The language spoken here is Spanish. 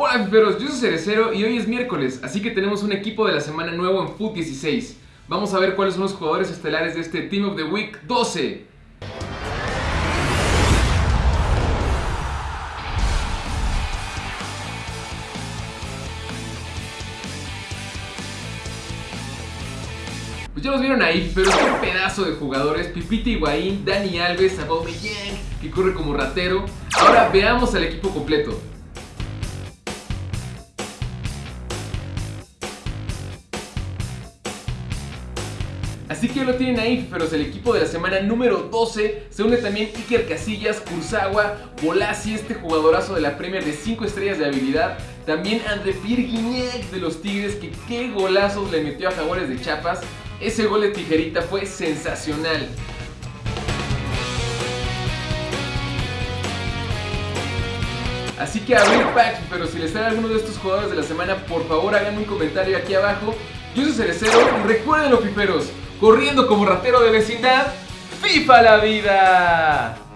Hola fiferos, yo soy Cerecero y hoy es miércoles, así que tenemos un equipo de la semana nuevo en FUT 16. Vamos a ver cuáles son los jugadores estelares de este Team of the Week 12. Pues ya los vieron ahí, pero qué pedazo de jugadores. Pipita Higuaín, Dani Alves, Aubameyang, que corre como ratero. Ahora veamos al equipo completo. Así que lo tienen ahí, pero el equipo de la semana número 12. Se une también Iker Casillas, Kurzawa, Bolasi, este jugadorazo de la Premier de 5 estrellas de habilidad. También André Pierre de los Tigres, que qué golazos le metió a Jaguares de Chapas. Ese gol de tijerita fue sensacional. Así que abrir packs, pero si les sale alguno de estos jugadores de la semana, por favor hagan un comentario aquí abajo. Yo soy Cerecero recuerden los piperos, corriendo como ratero de vecindad, ¡FIFA la vida!